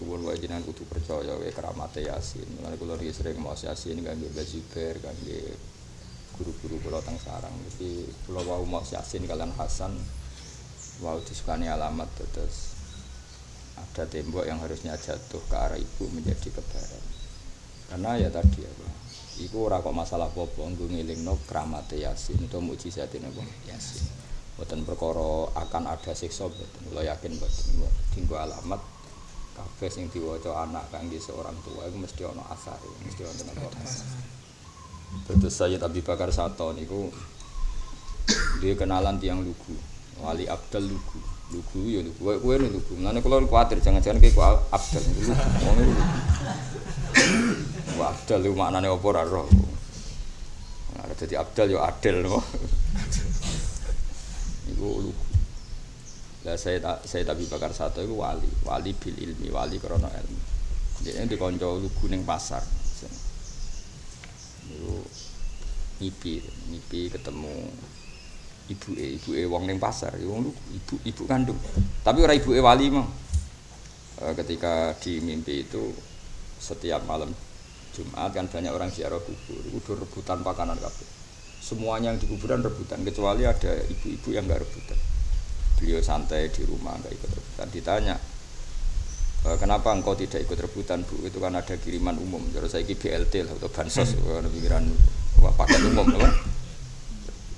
suwun wae jenengan kudu percaya wae keramate Yasin. Mulane kula niki sering maos Yasin kangge Zubair, kangge guru-guru kula teng sarang. Iki kula wau maos Yasin kalian Hasan wau disukani alamat terus ada tembok yang harusnya jatuh ke arah ibu menjadi kebaran. Karena ya tadi apa? Iku ora kok masalah apa-apa nggo ngelingno kramate Yasin utawa mukjizate napa Yasin. Boten perkara akan ada siksa boten. Kula yakin boten. Dinggo alamat kabeh sing diwaca anak kangge seorang tua iku mesti ana asare, mesti wonten apa Terus saya Abi Bakar Sato niku dia kenalan tiang lugu, Wali Abdal lugu. Lugu ya lugu, kowe kowe lugu. Mulane kula kuwatir jangan-jangan kowe kok Abdal lugu. Wong lugu. Wah, Abdal itu maknanya apa ora roh. Nah, jadi Abdal yo Adel no. Iku lugu. Lah saya tak saya tapi bakar satu itu wali, wali bil ilmi, wali karena ilmu. Dia ini dikonco lugu ning pasar. Itu ngipi, ngipi ketemu ibu e, ibu e wong ning pasar, wong lugu, ibu ibu kandung. Tapi ora ibu e wali mah. Eh, ketika di mimpi itu setiap malam Jumat kan banyak orang ziarah kubur, itu rebutan pakanan kabeh. Semuanya yang di kuburan rebutan, kecuali ada ibu-ibu yang nggak rebutan. Beliau santai di rumah nggak ikut rebutan. Ditanya, e, kenapa engkau tidak ikut rebutan bu? Itu kan ada kiriman umum. Terus saya BLT lah atau bansos, hmm. pikiran wah paket umum, apa?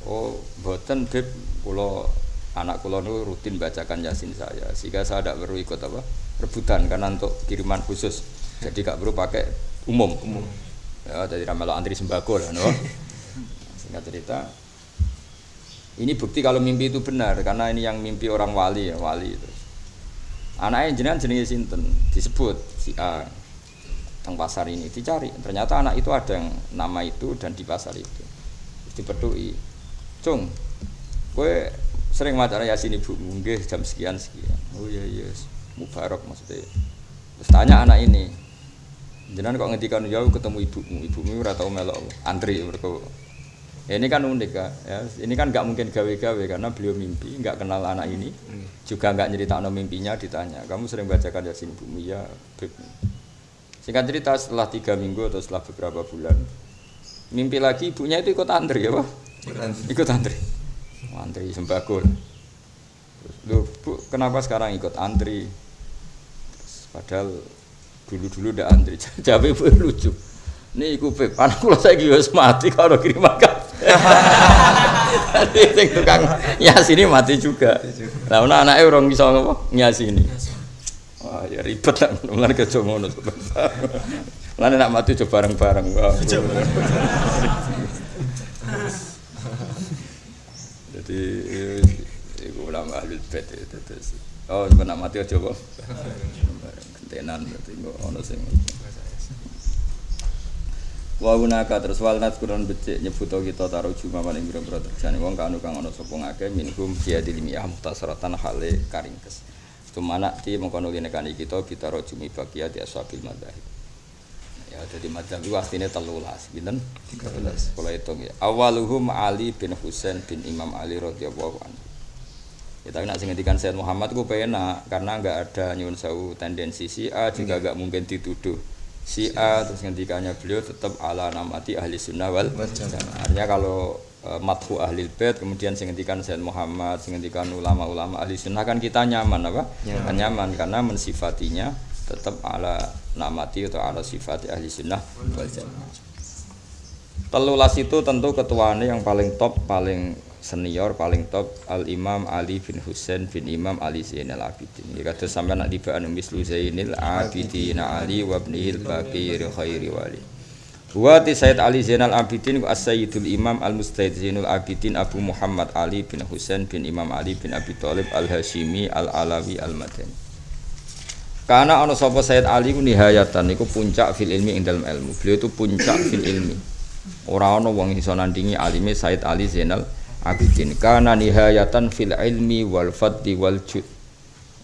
Oh, boten beb, kalau anak kulo nu rutin bacakan yasin saya, sehingga saya tidak perlu ikut apa rebutan karena untuk kiriman khusus. Jadi gak perlu pakai umum umum ya jadi ramelo antri sembako lah no singkat cerita ini bukti kalau mimpi itu benar karena ini yang mimpi orang wali ya wali itu. Anaknya jenengan jenenge sinten? Disebut si A teng pasar ini dicari. Ternyata anak itu ada yang nama itu dan di pasar itu. Terus dipedui cung gue sering macara yasin ibu? Mungkin jam sekian sekian. Oh iya iya mubarak maksudnya. Terus tanya anak ini Jangan kok ngendikan jauh ketemu ibumu, ibumu ora tau melok antri mereka. Ya, ini kan unik kak, ya. Ini kan nggak mungkin gawe-gawe karena beliau mimpi, nggak kenal anak ini, hmm. juga nggak nyerita no mimpinya ditanya. Kamu sering bacakan yasin ibumu ya, beb. Singkat cerita setelah tiga minggu atau setelah beberapa bulan, mimpi lagi ibunya itu ikut antri ya pak? Ikut antri, antri sembako. Lu bu, kenapa sekarang ikut antri? Padahal dulu-dulu udah antri jawab ibu lucu ini iku pep anak kula saiki wis mati kalau kirim sing tukang nyasi ini mati juga. Nah ana anake urung iso ngopo? Nyasi ini wah ya ribet lah. Mulane kejo ngono. Mulane nak mati coba bareng-bareng. Jadi iku ulama ahli bait itu oh nak mati aja kok. Tenan berarti ono sing Wa gunaka terus walnat kurang becik nyebuto kita taruh cuma paling biro-biro terjani wong kanu kang ono sapa ngake minhum dia dilimiyah muhtasaratan hale karingkes. Tumana ti mengkono linekani kita kita rojumi bagia di ashabil madzhab. Ya jadi madzhab itu artinya telulas, binten? 13. Kalau hitung ya. Awaluhum Ali bin Husain bin Imam Ali radhiyallahu anhu. Ya tapi nak ngendikan Sayyid Muhammad ku penak karena enggak ada nyuwun sewu tendensi si A juga enggak mungkin dituduh si A terus ngendikannya beliau tetap ala namati ahli sunnah wal Artinya kalau e, mathu ahli bait kemudian sing ngendikan Sayyid Muhammad sing ngendikan ulama-ulama ahli sunnah kan kita nyaman apa? Ya. Kan nyaman karena mensifatinya tetap ala namati atau ala sifat ahli sunnah wal jamaah. Telulas itu tentu ketuanya yang paling top, paling senior paling top Al Imam Ali bin Husain bin Imam Ali Zainal Abidin. Ya kata sampai nak tibaan mislu Zainil Abidin Ali wa ibnihil Bakir khairi wali. Wa ti Sayyid Ali Zainal Abidin wa As-Sayyidul Imam Al-Mustahid Zainul Abidin Abu Muhammad Ali bin Husain bin Imam Ali bin Abi Thalib Al-Hashimi Al-Alawi Al-Madani. Karena ana sapa Sayyid Ali ku nihayatan niku puncak fil ilmi ing dalam ilmu. Beliau itu puncak fil ilmi. Ora ana wong iso nandingi alime Sayyid Ali Zainal abidin kana nihayatan fil ilmi wal fadli wal jud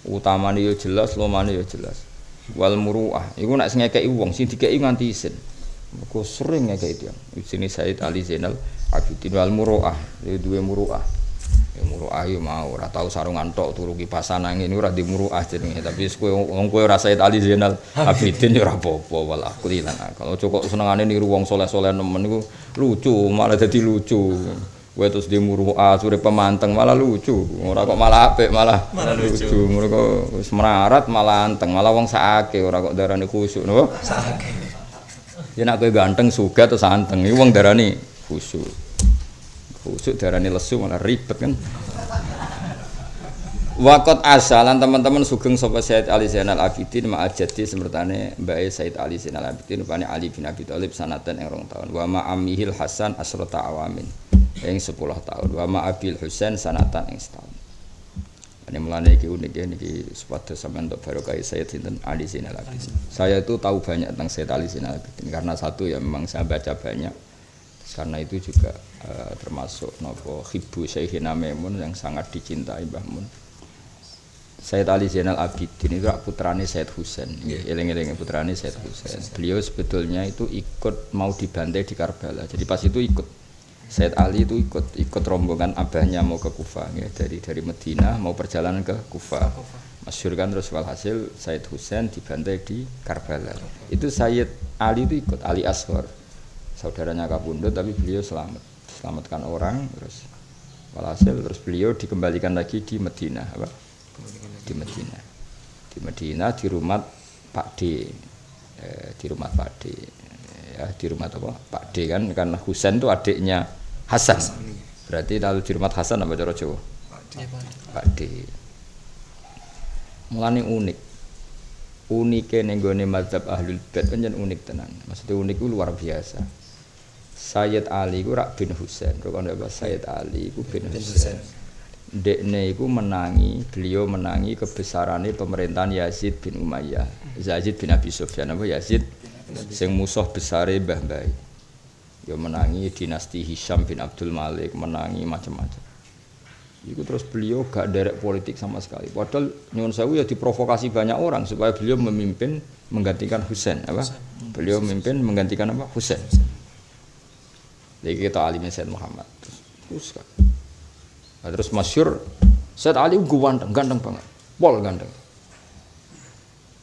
utamane yo jelas lomane yo jelas. Wal muruah. Iku nek sing ngekeki wong sing dikeki nganti isin. Mergo sering ngekeki dia. Isine Said Ali Zainal Abidin. Wal muruah. Dia duwe muruah. Ya muruah yo mau. Ora tau sarungan tok turu kipasan angin ora di muruah jenenge. Tapi kowe wong kowe ora Said Ali Zainal Abidin yo ora apa-apa. Wal akli. Ojo kok senengane niru wong soleh-soleh nemen iku lucu, malah dadi lucu. Kowe terus di muruah sore pemanteng malah lucu. Ora kok malah apik malah Malah lucu. lucu. Mergo wis melarat malah anteng, malah wong sakake ora kok darani khusyuk napa? Sakit. Ya nek kowe ganteng sugih terus anteng, iki wong darani khusyuk. Khusyuk darani lesu malah ribet kan. Wakot asalan teman-teman sugeng sapa Said Ali Zainal Abidin ma ajati semertane Mbak Said Ali Zainal Abidin rupane Ali bin Abi Thalib sanatan ing rong tahun wa ma amihil Hasan asrota awamin ing 10 tahun wa ma Abil Husain sanatan ing setahun. Ini mulane iki unik ya niki supados sampean untuk barokah Sayyid sinten Ali Zainal Abidin. Saya itu tahu banyak tentang Sayyid Ali Zainal Abidin karena satu ya memang saya baca banyak. Karena itu juga eh, termasuk nopo Hibbu Syekhina Maimun yang sangat dicintai Mbah Mun. Sayyid Ali Zainal Abidin itu putrane Sayyid Husain. Eling-eling putrane Sayyid Husain. Beliau sebetulnya itu ikut mau dibantai di Karbala. Jadi pas itu ikut Sayyid Ali itu ikut ikut rombongan abahnya mau ke Kufa ya, dari dari Medina mau perjalanan ke Kufa. Masyhur kan terus walhasil Sayyid Husain dibantai di Karbala. Itu Sayyid Ali itu ikut Ali Ashor. Saudaranya Kabundut tapi beliau selamat. Selamatkan orang terus walhasil terus beliau dikembalikan lagi di Medina apa? Di Medina. Di Medina di rumah Pak D. Eh, di rumah Pak D. Ya, di rumah apa? Pak D kan karena Husain itu adiknya Hasan. Berarti kalau di rumah Hasan apa cara Jawa? Pak. D. Mulane unik. Unike ning gone mazhab Ahlul Bait pancen unik tenan. Maksudnya unik itu luar biasa. Sayyid Ali ku rak bin Husain. Kok ana apa Sayyid Ali ku bin Bin Husain. Dekne iku menangi, beliau menangi kebesarannya pemerintahan Yazid bin Umayyah. Yazid bin Abi Sufyan apa Yazid sing musuh besare Mbah Mbah. Ya menangi dinasti Hisham bin Abdul Malik, menangi macam-macam. Iku terus beliau gak derek politik sama sekali. Padahal nyuwun sewu ya diprovokasi banyak orang supaya beliau memimpin menggantikan Husain apa? Beliau memimpin menggantikan apa? Husain. Jadi kita alimnya Said Muhammad. Terus, terus. Nah, terus masyur Said Ali gue ganteng, ganteng banget. Pol ganteng.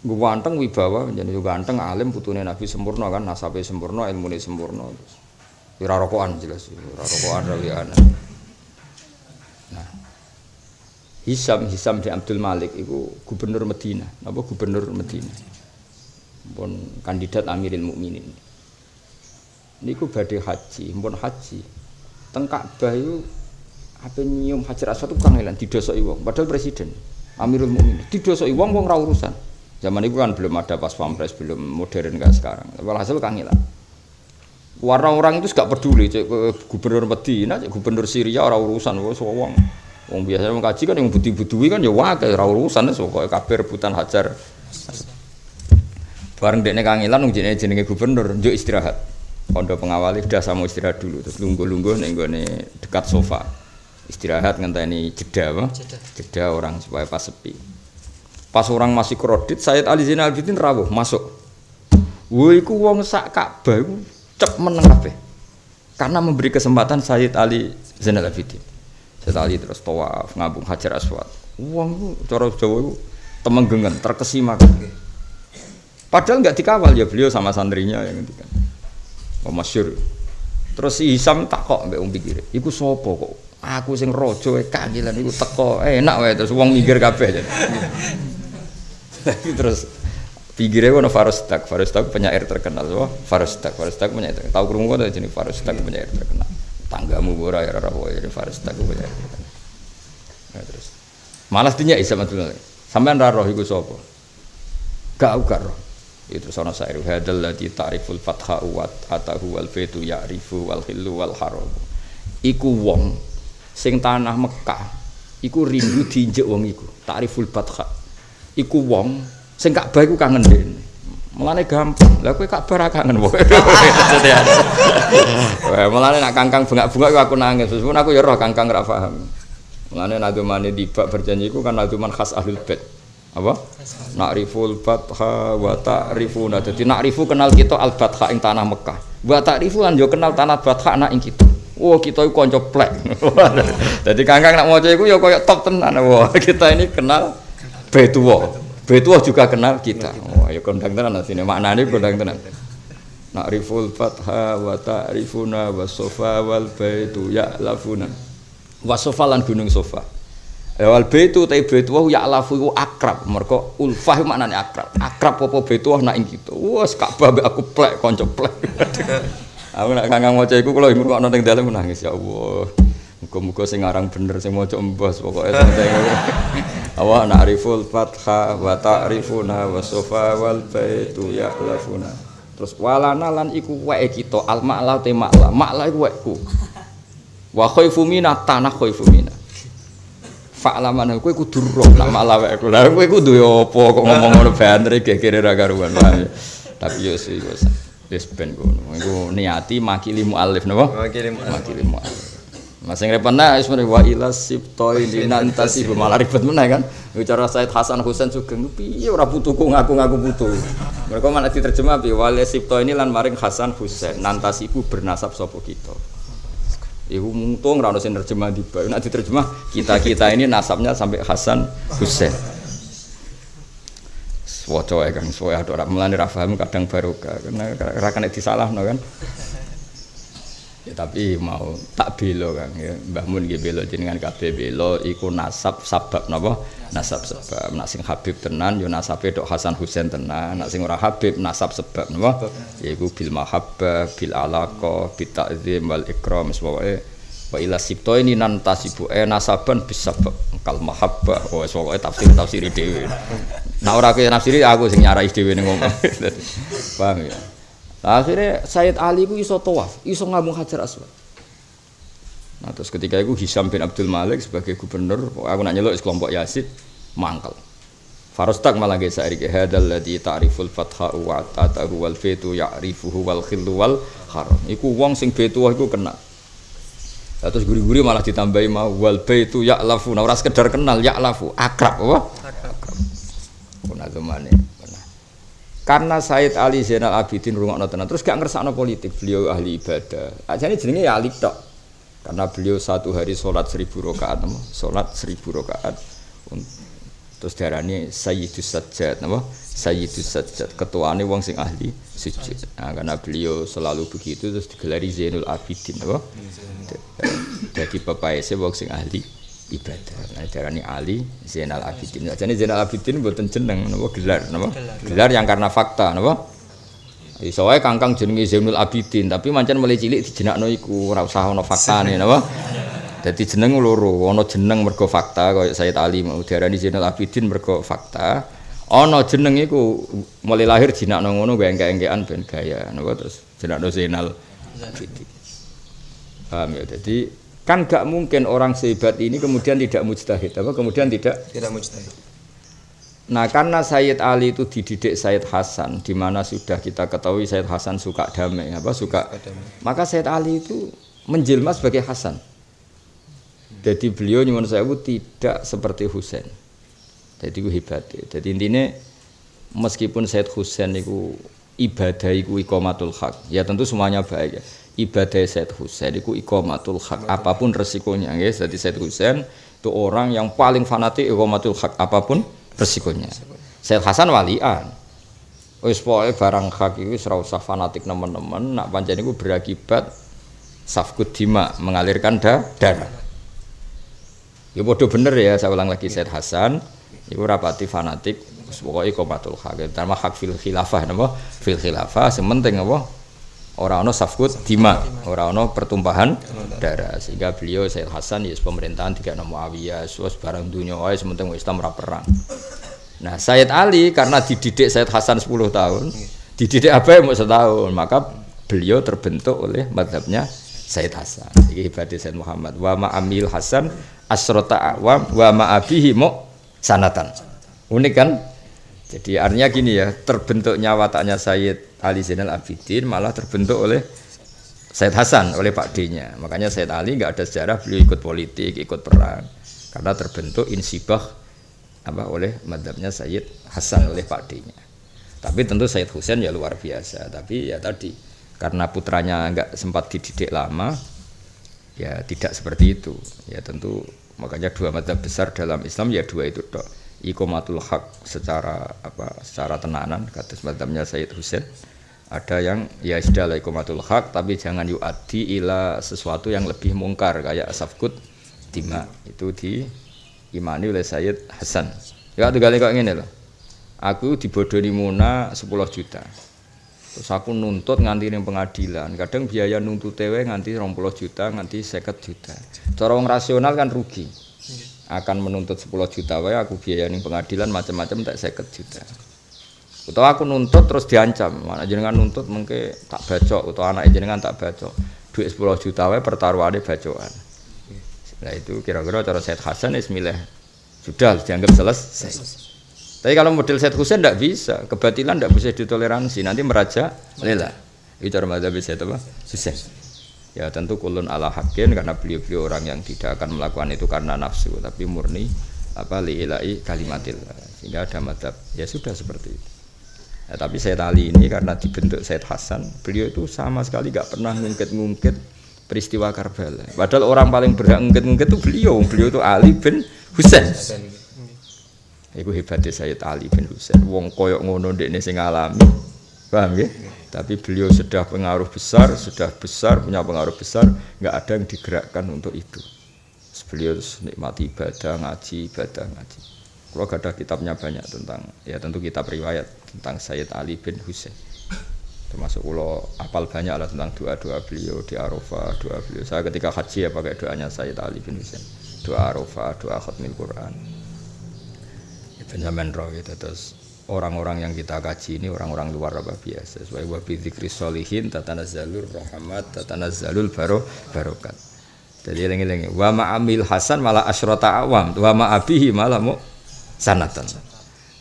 Gue ganteng wibawa, jadi gue ganteng alim putune Nabi sempurna kan, nasabe sempurna, ilmune sempurna. Terus, ora rokokan jelas, ora rokokan rawian. Nah, Hisam Hisam bin Abdul Malik itu gubernur Medina, apa gubernur Medina. Pun kandidat Amiril Mukminin. Niku badhe haji, pun haji. Teng Ka'bah itu apa nyium Hajar Aswad itu kangelan didosoki wong, padahal presiden Amirul Mukminin didosoki wong wong ra urusan. Zaman itu kan belum ada pas pampres, belum modern kayak sekarang. Walhasil kangelan. Warna orang itu gak peduli, cek gubernur Medina, cek gubernur Syria orang urusan, wong wong. Wong biasanya wong kaji kan yang budi-budui kan ya wae ora urusan wis pokoke kabeh rebutan hajar. Bareng dekne kangelan wong jenenge jenenge gubernur, njuk istirahat. Pondok pengawali udah sama istirahat dulu, terus lungguh-lungguh ning gone dekat sofa. Istirahat ngenteni jeda apa? Jeda. Jeda orang supaya pas sepi. Pas orang masih kredit, Sayyid Ali Zainal Abidin rawuh masuk. Woi iku wong sak Ka'bah iku cep meneng kabeh. Karena memberi kesempatan Sayyid Ali Zainal Abidin. Sayyid Ali terus tawaf ngabung Hajar Aswad. Wong iku cara Jawa iku temenggengan, terkesima. Padahal nggak dikawal ya beliau sama santrinya yang ngendikan. Oh masyhur. Terus si Hisam takok mbek wong pikir, iku sapa kok? Aku sing raja e kangelan iku teko enak wae terus wong kabeh. Tapi terus pikirnya wono Farostak, Farostak penyair terkenal, wah Farostak, Farostak penyair terkenal. Tahu krungu kok jenenge Farostak penyair terkenal. Tanggamu ora ya wae jenenge Farostak penyair terkenal. Nah, terus malas dinya Isa Abdul Malik. Sampean ra roh iku? Gak gak roh. Itu sono sair hadal ladzi ta'riful fatha wa atahu wal baitu ya'rifu wal hillu wal haram. Iku wong sing tanah Mekah iku rindu diinjek wong iku. Ta'riful fatha. Iku wong sing Ka'bah iku kangen dene. Mulane gampang. Lah kowe Ka'bah ra kangen wae. Mulane nak kangkang bengak-bengak iku aku nangis. Meskipun aku ya roh kangkang ra paham. Mulane nadumane dibak berjanji iku kan naduman khas ahlul bait. Apa? Nakriful batha wa ta'rifuna. Dadi nakrifu kenal kita al batha ing tanah Mekah. Wa ta'rifu lan yo kenal tanah batha anak ing kita. Wah, kita itu kanca Dadi Kangkang nak maca iku ya koyo top tenan. Wah, kita ini kenal Betuwa. Betuwa juga kenal kita. Wah, ya kondang tenan asine. Maknane kondang tenan. Na'riful fatha wa ta'rifuna wa sofa wal baitu ya'lafuna. Wa sofa lan gunung sofa. Ya wal baitu ta baitu wa ya'lafu iku akrab. Mergo ulfah maknane akrab. Akrab apa baitu nak ing kita. Wes Ka'bah aku plek kanca plek. Aku nak kangang maca iku kula ngrungokno ning dalem nangis ya Allah. Muga-muga sing aran bener sing maca embos pokoke santai. Awa na'riful fatha wa ta'rifuna wa sofa wal baitu ya'lafuna. Terus walana lan iku weke kita al ma'la te ma'la. Ma'la iku wekku. Wa khaifu mina tanah khaifu mina. Fa'laman kowe kudu roh lah ma'la wekku. Lah kowe kudu yo apa kok ngomong ngono banter kekire ra karuan. Tapi yo sih wis wis ben ngono. Iku niati makili muallif napa? Makili. Mas sing repotna wis mrene wa ila sibtoi dinantasi malah ribet meneh kan. Bicara Said Hasan Husain Sugeng piye ora putuku ngaku-ngaku putu. Mereka malah diterjemah bi wal sibto ini lan maring Hasan Husain nantasi ibu bernasab sapa kita. Iku muntung ora ono sing terjemah di bawah. Nek diterjemah kita-kita ini nasabnya sampai Hasan Husain. Waca ya Kang, soe ada ora mulane ra paham kadang barokah karena ra kena disalahno kan. Ya tapi mau tak belo Kang ya. Mbah Mun nggih belo jenengan kabeh belo iku nasab sabab napa? Nasab sebab. Nak sing Habib tenan yo nasabe tok Hasan Husain tenan. Nak sing ora Habib nasab sebab napa? Yaiku bil mahabbah, bil alaqa, bil ta'zim wal ikram pokoke wa ila sibto ini nan tasibu eh nasaban bis sabab kal mahabbah. Oh pokoke tafsir tafsir dhewe. Nah ora kowe nafsiri aku sing nyarai dhewe ning ngomong. Paham ya? Nah, akhirnya Sayyid Ali itu iso tawaf, iso ngambung Hajar Aswad. Nah, terus ketika itu Hisam bin Abdul Malik sebagai gubernur, aku nak nyeluk kelompok Yazid, mangkel. Farostak malah ge saiki hadal ladzi ta'riful fatha wa ta'tahu wal fitu ya'rifuhu wal khillu wal haram. Iku wong sing betu iku kena. Lah terus guri-guri malah ditambahi mau wal baitu ya'lafu. Nah, ora sekedar kenal ya'lafu, akrab apa? Akrab. Kuna zamane. Karena Said Ali Zainal Abidin rungokno tenan terus gak ngersakno politik, beliau ahli ibadah. Ajane jenenge ya Ali tok. Karena beliau satu hari sholat seribu rakaat, nama, sholat seribu rakaat. Terus darani Sayyidus Sajjad, nama, Sayyidus Sajjad. Ketuane wong sing ahli sujud. Nah, karena beliau selalu begitu terus digelari Zainul Abidin, nama. Jadi pepaese wong sing ahli ibadah. Nah, darani Ali Zainal Abidin. Jadi Zainal Abidin mboten jeneng napa gelar napa? Gelar yang karena fakta napa? Iso wae kangkang jenenge Zainul Abidin, tapi mancen mulai cilik dijenakno iku ora usah ana faktane napa? Dadi jeneng loro, ana jeneng mergo fakta kaya Sayyid Ali mau diarani Zainul Abidin mergo fakta. Ana jeneng iku mulai lahir jinakno ngono gue engke-engkean ben gaya napa terus jenakno Zainal Abidin. Paham ya? Jadi kan gak mungkin orang sehebat ini kemudian tidak mujtahid apa? Kemudian tidak Tidak mujtahid. nah karena Sayyid Ali itu dididik Sayyid Hasan di mana sudah kita ketahui Sayyid Hasan suka damai apa? Suka maka Sayyid Ali itu menjelma sebagai Hasan. Jadi beliau nyuwun saya tidak seperti Husain. Jadi itu hebat. Jadi intinya meskipun Sayyid Husain itu ibadah itu ikomatul hak ya tentu semuanya baik ya ibadah Said Husain itu ikomatul hak apa pun resikonya ya jadi Said Husain itu orang yang paling fanatik ikomatul hak apa pun resikonya. Said Hasan walian. Wis pokoke barang hak itu ora usah fanatik nemen-nemen nak pancen iku berakibat safkut dima mengalirkan da darah. Ya bodoh bener ya saya ulang lagi Said Hasan itu rapati fanatik wis pokoke ikomatul hak terutama hak fil khilafah napa? Fil khilafah sementing apa orang ono safkut dima, orang ono pertumpahan darah sehingga beliau Said Hasan ya pemerintahan tiga nama Muawiyah, suas barang dunia, oh sementing Islam ora perang. Nah Said Ali karena dididik Said Hasan 10 tahun, dididik apa yang mau setahun, maka beliau terbentuk oleh madhabnya Said Hasan. Ibadah Said Muhammad. Wa ma amil Hasan asrota awam wa ma abihi mu sanatan. Unik kan? Jadi artinya gini ya, terbentuknya wataknya Sayyid Ali Zainal Abidin malah terbentuk oleh Sayyid Hasan, oleh Pak D-nya. Makanya Sayyid Ali nggak ada sejarah beliau ikut politik, ikut perang. Karena terbentuk insibah apa oleh madhabnya Sayyid Hasan oleh Pak D-nya. Tapi tentu Sayyid Husain ya luar biasa. Tapi ya tadi karena putranya nggak sempat dididik lama, ya tidak seperti itu ya tentu makanya dua mata besar dalam Islam ya dua itu dok ikomatul hak secara apa secara tenanan kata madhabnya Sayyid Husain ada yang ya sudah ikomatul hak tapi jangan yuadi ila sesuatu yang lebih mungkar kayak safkut dima itu di imani oleh Sayyid Hasan ya tuh kali kok ini loh aku dibodohi Muna 10 juta Terus aku nuntut nganti ning pengadilan. Kadang biaya nuntut tewe nganti 20 juta, nganti 50 juta. Cara rasional kan rugi. Akan menuntut 10 juta wae aku biaya ning pengadilan macam-macam tak 50 juta. Utawa aku nuntut terus diancam. Mana jenengan nuntut mengke tak bacok utawa anak jenengan tak bacok. Duit 10 juta wae pertaruhane bacokan. Nah itu kira-kira cara Said Hasan is milih sudah dianggap selesai. Tapi kalau model Said Husain tidak bisa, kebatilan tidak bisa ditoleransi, nanti meraja lela. Itu cara Said apa? Husain. Ya tentu kulun ala hakin karena beliau-beliau orang yang tidak akan melakukan itu karena nafsu, tapi murni apa liilai kalimatil. Sehingga ada madzhab ya sudah seperti itu. Ya, tapi Said Ali ini karena dibentuk Said Hasan, beliau itu sama sekali nggak pernah ngungkit-ngungkit peristiwa Karbala. Padahal orang paling berhak ngungkit-ngungkit itu beliau, beliau itu Ali bin Husain. Iku hebatnya Sayyid Ali bin Husain. Wong koyok ngono dekne sing alami. Paham ya? Tapi beliau sudah pengaruh besar, sudah besar, punya pengaruh besar, nggak ada yang digerakkan untuk itu. Beliau nikmati ibadah, ngaji, ibadah, ngaji. Kalau ada kitabnya banyak tentang, ya tentu kitab riwayat tentang Sayyid Ali bin Husain. Termasuk kalau apal banyak lah tentang doa-doa beliau di Arafah, doa beliau. Saya ketika haji ya pakai doanya Sayyid Ali bin Husain. Doa Arafah, doa khatmil Quran. Benjamin roh gitu terus orang-orang yang kita kaji ini orang-orang luar apa biasa. Sesuai wa dzikri solihin tatanazzalur rahmat tatanazzalul baro barokat. Jadi lengi-lengi wa ma'amil hasan malah asyrata awam wa ma'abihi malah mu sanatan.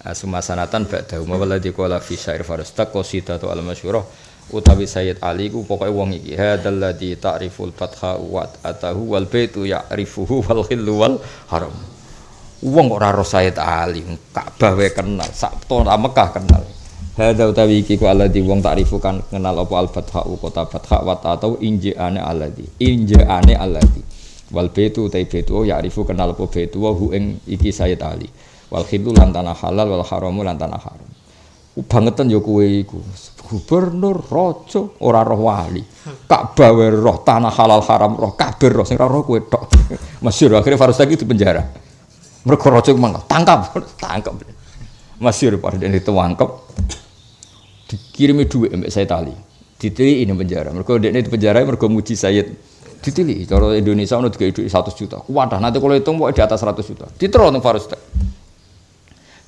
Asuma sanatan ba'da ma waladi qala fi syair farastaq qasidatu al masyhurah utawi Sayyid Ali ku pokoke wong iki hadzal ladzi ta'riful fatha wa atahu wal baitu ya'rifuhu wal khillu haram Wong kok ora Sayyid Ali, Ka'bah wae kenal, sak ta Mekah kenal. Hadza utawi iki ku alladzi wong takrifu kan kenal apa al fatha kota fatha wa atau injaane alladzi. Injaane alladzi. Wal baitu utai baitu ya arifu kenal apa baitu wa hu ing iki Sayyid Ali. Wal khilu lan tanah halal wal haramu lan tanah haram. Bangetan ya iku. Gubernur raja ora roh wali. Ka'bah roh tanah halal haram roh kabeh roh sing ora roh kowe tok. Masyhur akhirnya Farus lagi di penjara. Mereka rojo mana? Tangkap, tangkap. Masih pada dan itu wangkep. Dikirimi duit mbak saya tali. Ditili ini penjara. Mereka ini di penjara mereka muji Sayyid. Ditili. Kalau Indonesia udah tiga duit satu juta. Wadah nanti kalau hitung mau di atas seratus juta. Diterus untuk Farus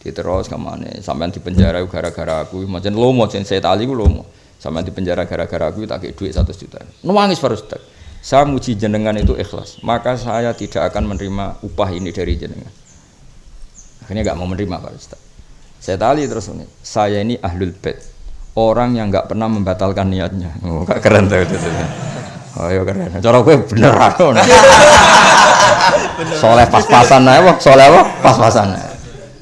Diterus ke mana? Sampai di penjara gara-gara aku. Macam lomo, macam saya tali gue lomo. Sampai di penjara gara-gara aku tak duit satu juta. Nangis Farus Saya muji jenengan itu ikhlas. Maka saya tidak akan menerima upah ini dari jenengan akhirnya nggak mau menerima Pak Ustaz. Saya tali terus ini saya ini ahlul bait. Orang yang nggak pernah membatalkan niatnya. Oh keren tuh itu oh iya keren. Cara gue bener soleh pas-pasan aja soleh apa? Pas-pasan